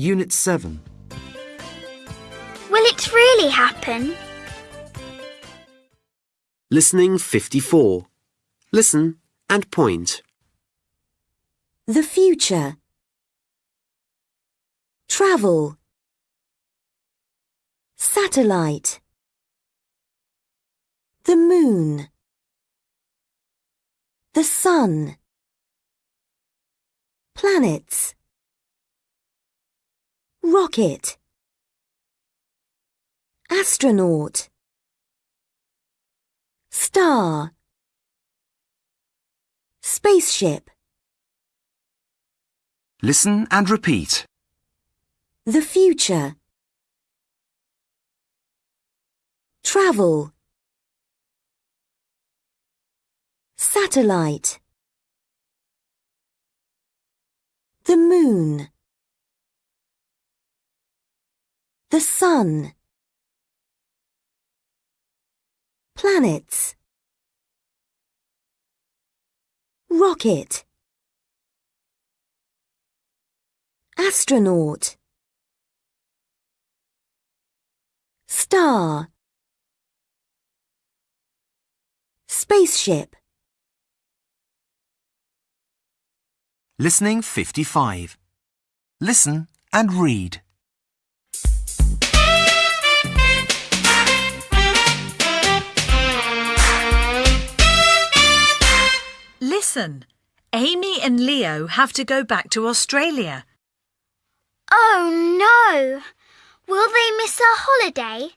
Unit 7. Will it really happen? Listening 54. Listen and point. The future. Travel. Satellite. The moon. The sun. Planets. Rocket. Astronaut. Star. Spaceship. Listen and repeat. The future. Travel. Satellite. The moon. The sun. Planets. Rocket. Astronaut. Star. Spaceship. Listening 55. Listen and read. Listen, Amy and Leo have to go back to Australia. Oh no! Will they miss our holiday?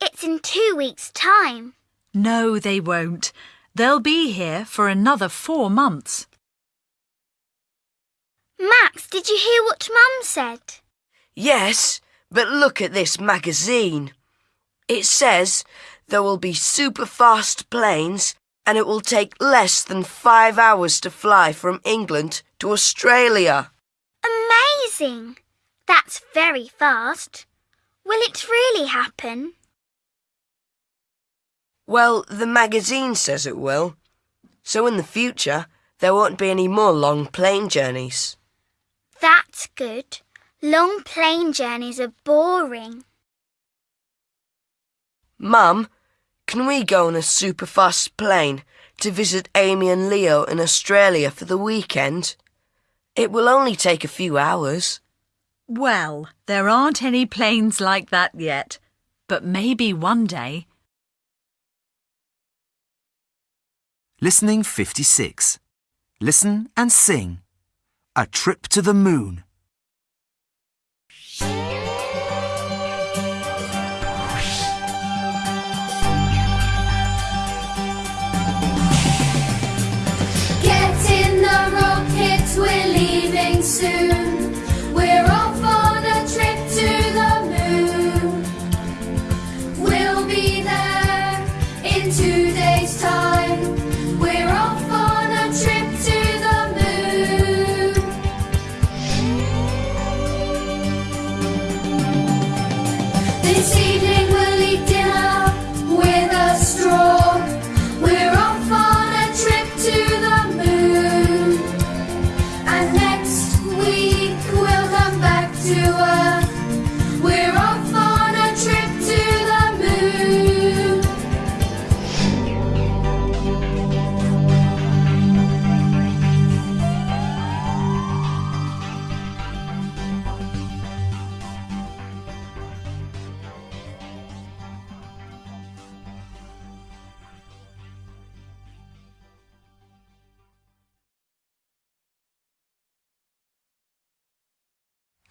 It's in two weeks' time. No, they won't. They'll be here for another four months. Max, did you hear what Mum said? Yes, but look at this magazine. It says there will be super fast planes and it will take less than five hours to fly from England to Australia. Amazing! That's very fast. Will it really happen? Well, the magazine says it will. So in the future, there won't be any more long plane journeys. That's good. Long plane journeys are boring. Mum, can we go on a super fast plane to visit Amy and Leo in Australia for the weekend? It will only take a few hours. Well, there aren't any planes like that yet, but maybe one day. Listening 56. Listen and sing. A trip to the moon.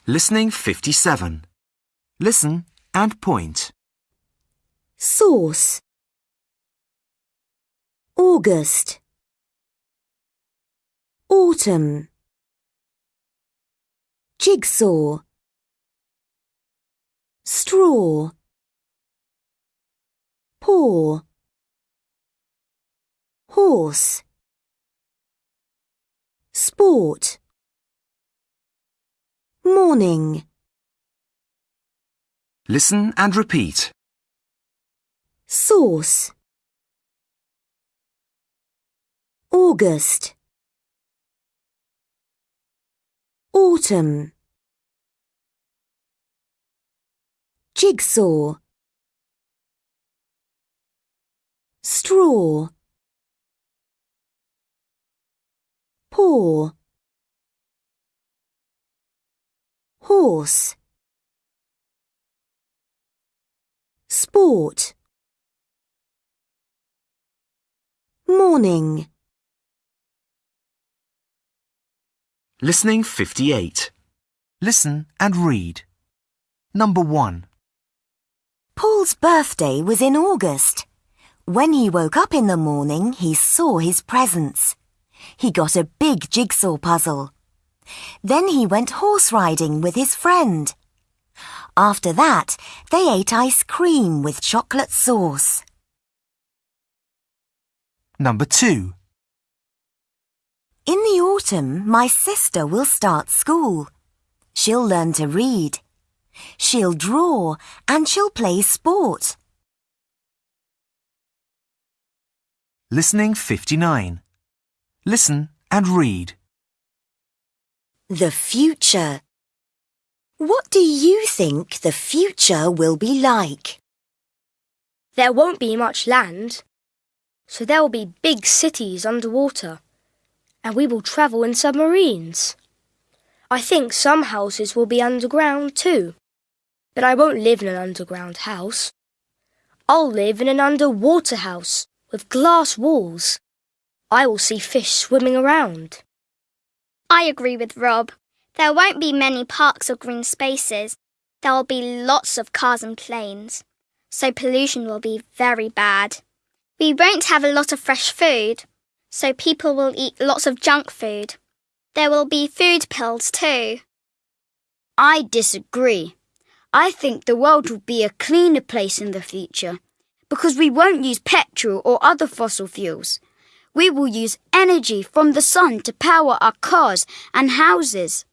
Listening 57. Listen and point. Sauce. August. Autumn. Jigsaw. Straw. Paw. Horse. Sport. Morning. Listen and repeat. Sauce. August. Autumn. Jigsaw. Straw. Paw. Horse. Sport. Morning. Listening 58. Listen and read. Number 1. Paul's birthday was in August. When he woke up in the morning, he saw his presents. He got a big jigsaw puzzle. Then he went horse riding with his friend. After that, they ate ice cream with chocolate sauce. Number 2. In the autumn, my sister will start school. She'll learn to read. She'll draw and she'll play sport. Listening 59. Listen and read. The future. What do you think the future will be like? There won't be much land, so there will be big cities underwater, and we will travel in submarines. I think some houses will be underground too, but I won't live in an underground house. I'll live in an underwater house with glass walls. I will see fish swimming around. I agree with Rob. There won't be many parks or green spaces. There will be lots of cars and planes. So pollution will be very bad. We won't have a lot of fresh food. So people will eat lots of junk food. There will be food pills too. I disagree. I think the world will be a cleaner place in the future because we won't use petrol or other fossil fuels. We will use energy from the sun to power our cars and houses.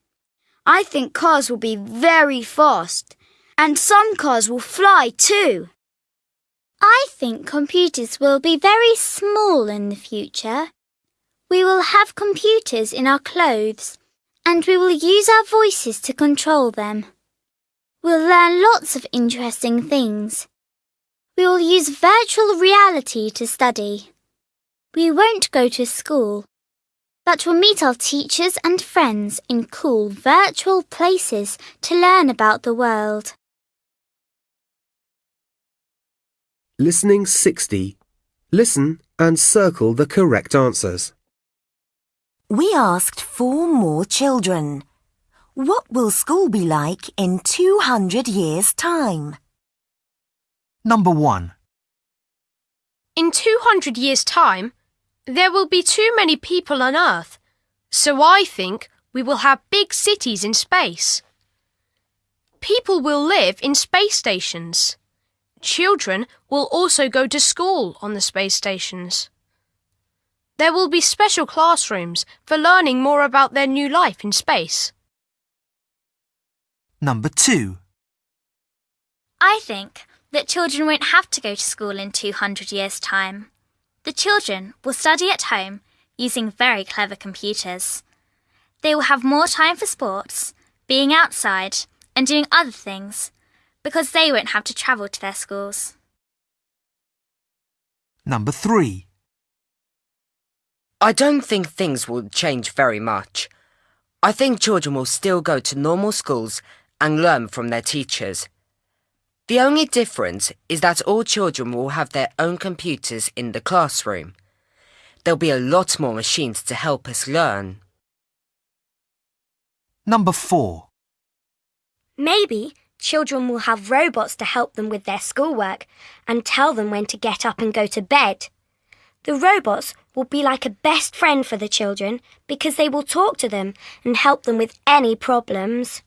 I think cars will be very fast, and some cars will fly too. I think computers will be very small in the future. We will have computers in our clothes, and we will use our voices to control them. We'll learn lots of interesting things. We will use virtual reality to study. We won't go to school, but we'll meet our teachers and friends in cool virtual places to learn about the world. Listening 60. Listen and circle the correct answers. We asked four more children. What will school be like in 200 years' time? Number 1. In 200 years' time, there will be too many people on Earth, so I think we will have big cities in space. People will live in space stations. Children will also go to school on the space stations. There will be special classrooms for learning more about their new life in space. Number 2. I think that children won't have to go to school in 200 years' time. The children will study at home using very clever computers. They will have more time for sports, being outside, and doing other things because they won't have to travel to their schools. Number 3. I don't think things will change very much. I think children will still go to normal schools and learn from their teachers. The only difference is that all children will have their own computers in the classroom. There'll be a lot more machines to help us learn. Number 4. Maybe children will have robots to help them with their schoolwork and tell them when to get up and go to bed. The robots will be like a best friend for the children because they will talk to them and help them with any problems.